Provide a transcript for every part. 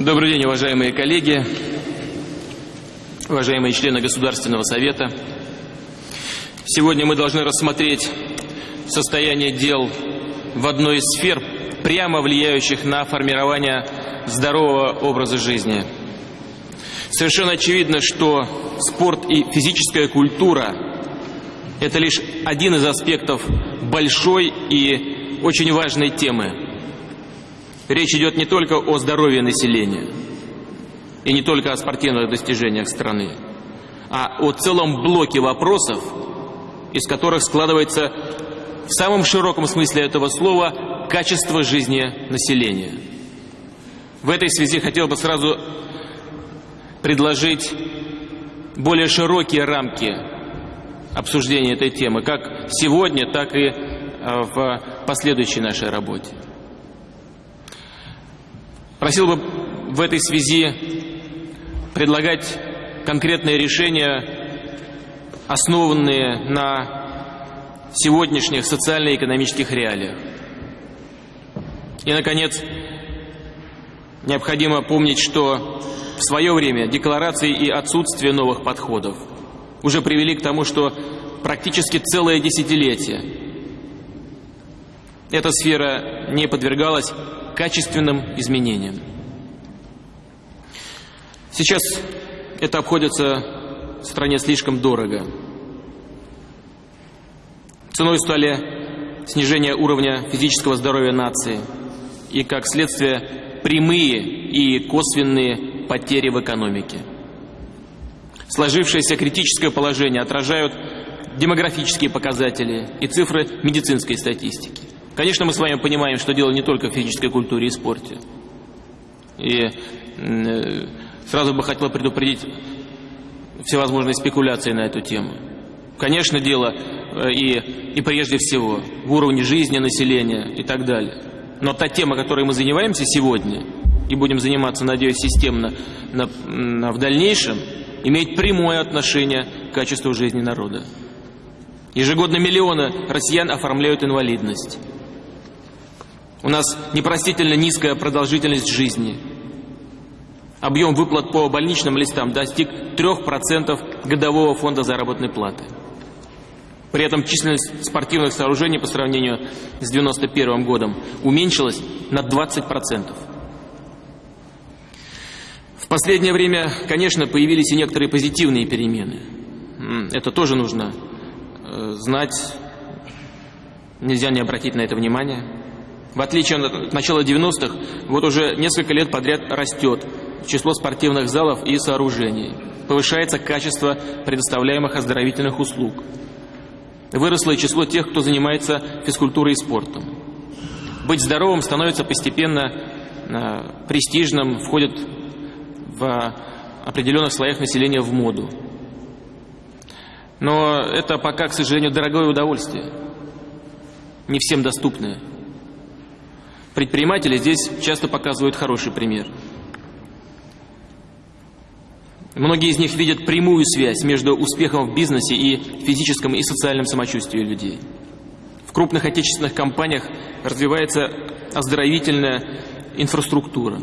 Добрый день, уважаемые коллеги, уважаемые члены Государственного Совета. Сегодня мы должны рассмотреть состояние дел в одной из сфер, прямо влияющих на формирование здорового образа жизни. Совершенно очевидно, что спорт и физическая культура – это лишь один из аспектов большой и очень важной темы. Речь идет не только о здоровье населения и не только о спортивных достижениях страны, а о целом блоке вопросов, из которых складывается в самом широком смысле этого слова качество жизни населения. В этой связи хотел бы сразу предложить более широкие рамки обсуждения этой темы, как сегодня, так и э, в последующей нашей работе. Просил бы в этой связи предлагать конкретные решения, основанные на сегодняшних социально-экономических реалиях. И, наконец, необходимо помнить, что в свое время декларации и отсутствие новых подходов уже привели к тому, что практически целое десятилетие эта сфера не подвергалась качественным изменениям. Сейчас это обходится в стране слишком дорого. Ценой стали снижение уровня физического здоровья нации и, как следствие, прямые и косвенные потери в экономике. Сложившееся критическое положение отражают демографические показатели и цифры медицинской статистики. Конечно, мы с вами понимаем, что дело не только в физической культуре и спорте. И э, сразу бы хотел предупредить всевозможные спекуляции на эту тему. Конечно, дело э, и, и прежде всего в уровне жизни населения и так далее. Но та тема, которой мы занимаемся сегодня, и будем заниматься, надеюсь, системно на, на, в дальнейшем, имеет прямое отношение к качеству жизни народа. Ежегодно миллионы россиян оформляют инвалидность. У нас непростительно низкая продолжительность жизни. Объем выплат по больничным листам достиг 3% годового фонда заработной платы. При этом численность спортивных сооружений по сравнению с 1991 годом уменьшилась на 20%. В последнее время, конечно, появились и некоторые позитивные перемены. Это тоже нужно э, знать, нельзя не обратить на это внимание. В отличие от начала 90-х, вот уже несколько лет подряд растет число спортивных залов и сооружений. Повышается качество предоставляемых оздоровительных услуг. Выросло и число тех, кто занимается физкультурой и спортом. Быть здоровым становится постепенно э, престижным, входит в определенных слоях населения в моду. Но это пока, к сожалению, дорогое удовольствие, не всем доступное. Предприниматели здесь часто показывают хороший пример. Многие из них видят прямую связь между успехом в бизнесе и физическом и социальном самочувствии людей. В крупных отечественных компаниях развивается оздоровительная инфраструктура.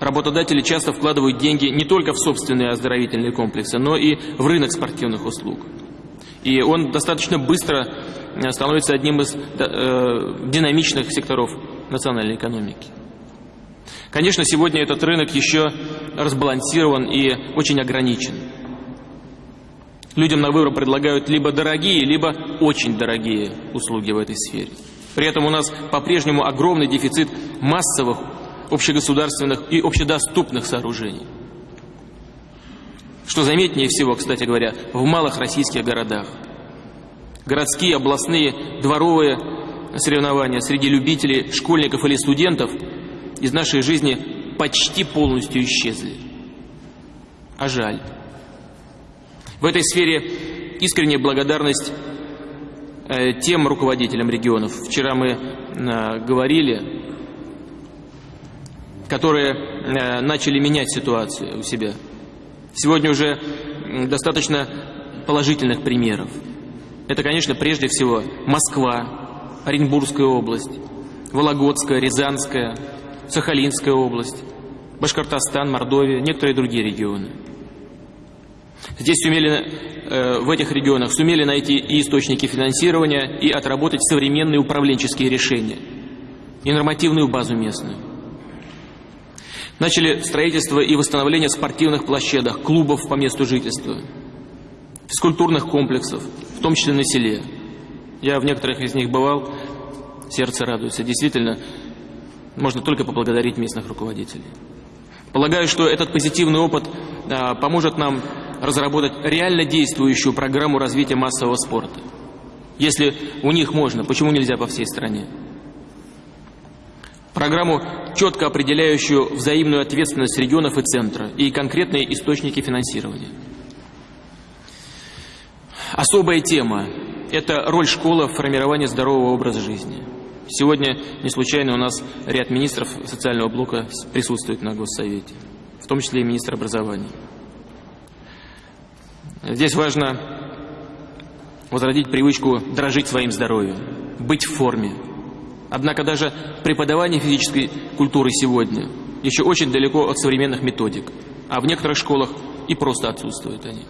Работодатели часто вкладывают деньги не только в собственные оздоровительные комплексы, но и в рынок спортивных услуг. И он достаточно быстро становится одним из э, динамичных секторов национальной экономики. Конечно, сегодня этот рынок еще разбалансирован и очень ограничен. Людям на выбор предлагают либо дорогие, либо очень дорогие услуги в этой сфере. При этом у нас по-прежнему огромный дефицит массовых, общегосударственных и общедоступных сооружений. Что заметнее всего, кстати говоря, в малых российских городах. Городские, областные, дворовые соревнования среди любителей, школьников или студентов из нашей жизни почти полностью исчезли. А жаль. В этой сфере искренняя благодарность э, тем руководителям регионов, вчера мы э, говорили, которые э, начали менять ситуацию у себя – Сегодня уже достаточно положительных примеров. Это, конечно, прежде всего Москва, Оренбургская область, Вологодская, Рязанская, Сахалинская область, Башкортостан, Мордовия, некоторые другие регионы. Здесь сумели, э, в этих регионах сумели найти и источники финансирования, и отработать современные управленческие решения, и нормативную базу местную. Начали строительство и восстановление спортивных площадок, клубов по месту жительства, физкультурных комплексов, в том числе на селе. Я в некоторых из них бывал, сердце радуется. Действительно, можно только поблагодарить местных руководителей. Полагаю, что этот позитивный опыт а, поможет нам разработать реально действующую программу развития массового спорта. Если у них можно, почему нельзя по всей стране? Программу, четко определяющую взаимную ответственность регионов и центра и конкретные источники финансирования. Особая тема – это роль школы в формировании здорового образа жизни. Сегодня не случайно у нас ряд министров социального блока присутствует на Госсовете, в том числе и министр образования. Здесь важно возродить привычку дорожить своим здоровьем, быть в форме. Однако даже преподавание физической культуры сегодня еще очень далеко от современных методик, а в некоторых школах и просто отсутствуют они.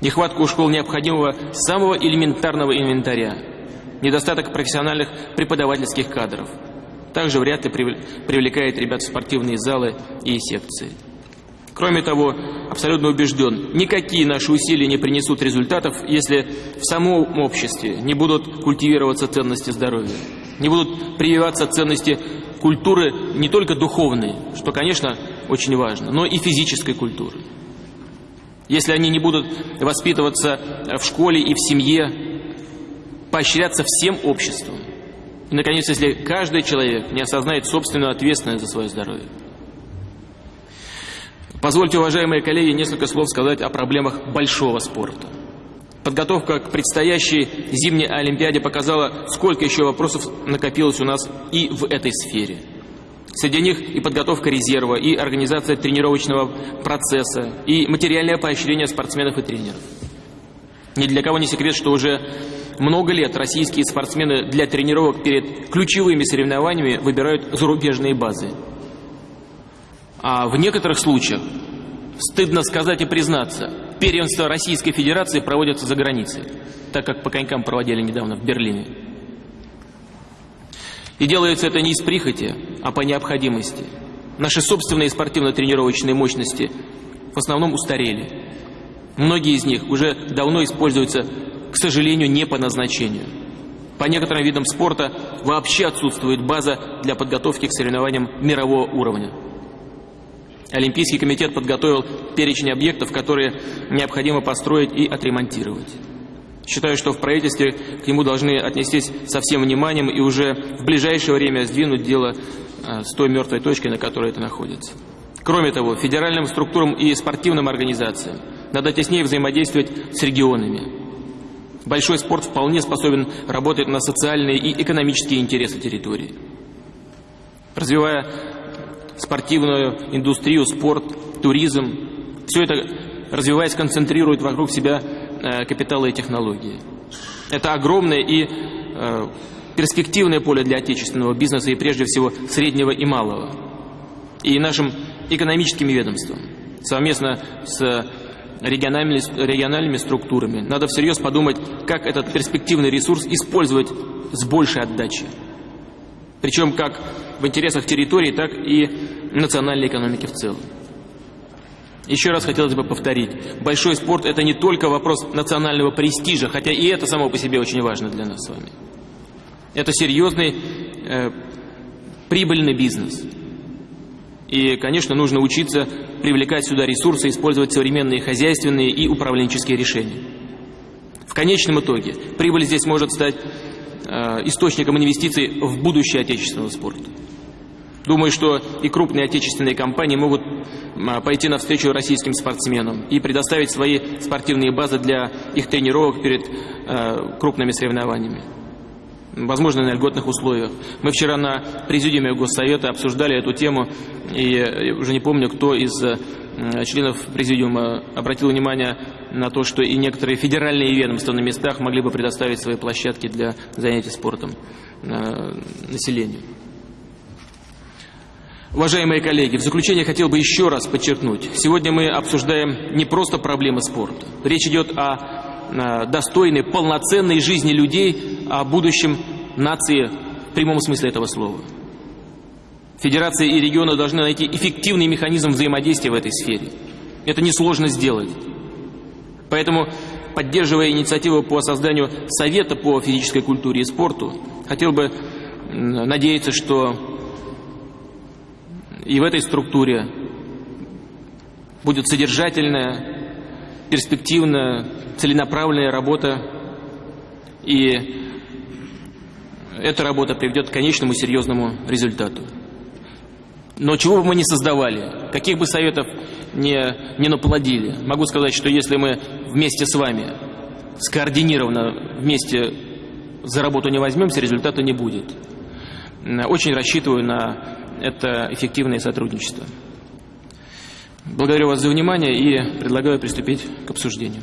Нехватка у школ необходимого самого элементарного инвентаря, недостаток профессиональных преподавательских кадров, также вряд ли привлекает ребят в спортивные залы и секции. Кроме того, абсолютно убежден, никакие наши усилия не принесут результатов, если в самом обществе не будут культивироваться ценности здоровья, не будут прививаться ценности культуры не только духовной, что, конечно, очень важно, но и физической культуры. Если они не будут воспитываться в школе и в семье, поощряться всем обществом. И, наконец, если каждый человек не осознает собственную ответственность за свое здоровье. Позвольте, уважаемые коллеги, несколько слов сказать о проблемах большого спорта. Подготовка к предстоящей зимней Олимпиаде показала, сколько еще вопросов накопилось у нас и в этой сфере. Среди них и подготовка резерва, и организация тренировочного процесса, и материальное поощрение спортсменов и тренеров. Ни для кого не секрет, что уже много лет российские спортсмены для тренировок перед ключевыми соревнованиями выбирают зарубежные базы – а в некоторых случаях, стыдно сказать и признаться, первенства Российской Федерации проводятся за границей, так как по конькам проводили недавно в Берлине. И делается это не из прихоти, а по необходимости. Наши собственные спортивно-тренировочные мощности в основном устарели. Многие из них уже давно используются, к сожалению, не по назначению. По некоторым видам спорта вообще отсутствует база для подготовки к соревнованиям мирового уровня. Олимпийский комитет подготовил перечень объектов, которые необходимо построить и отремонтировать. Считаю, что в правительстве к нему должны отнестись со всем вниманием и уже в ближайшее время сдвинуть дело а, с той мертвой точкой, на которой это находится. Кроме того, федеральным структурам и спортивным организациям надо теснее взаимодействовать с регионами. Большой спорт вполне способен работать на социальные и экономические интересы территории. Развивая спортивную индустрию, спорт, туризм. Все это, развиваясь, концентрирует вокруг себя э, капиталы и технологии. Это огромное и э, перспективное поле для отечественного бизнеса и прежде всего среднего и малого. И нашим экономическим ведомствам совместно с региональными, региональными структурами надо всерьез подумать, как этот перспективный ресурс использовать с большей отдачей. Причем как в интересах территории, так и национальной экономики в целом. Еще раз хотелось бы повторить, большой спорт это не только вопрос национального престижа, хотя и это само по себе очень важно для нас с вами. Это серьезный э, прибыльный бизнес. И, конечно, нужно учиться привлекать сюда ресурсы, использовать современные хозяйственные и управленческие решения. В конечном итоге прибыль здесь может стать э, источником инвестиций в будущее отечественного спорта. Думаю, что и крупные отечественные компании могут а, пойти навстречу российским спортсменам и предоставить свои спортивные базы для их тренировок перед э, крупными соревнованиями. Возможно, на льготных условиях. Мы вчера на президиуме Госсовета обсуждали эту тему, и уже не помню, кто из членов президиума обратил внимание на то, что и некоторые федеральные ведомства на местах могли бы предоставить свои площадки для занятий спортом населению. Уважаемые коллеги, в заключение хотел бы еще раз подчеркнуть. Сегодня мы обсуждаем не просто проблемы спорта. Речь идет о достойной, полноценной жизни людей, о будущем нации в прямом смысле этого слова. Федерация и регионы должны найти эффективный механизм взаимодействия в этой сфере. Это несложно сделать. Поэтому, поддерживая инициативу по созданию Совета по физической культуре и спорту, хотел бы надеяться, что и в этой структуре будет содержательная, перспективная, целенаправленная работа, и эта работа приведет к конечному серьезному результату. Но чего бы мы ни создавали, каких бы советов не, не наплодили, могу сказать, что если мы вместе с вами скоординированно вместе за работу не возьмемся, результата не будет. Очень рассчитываю на это эффективное сотрудничество. Благодарю вас за внимание и предлагаю приступить к обсуждению.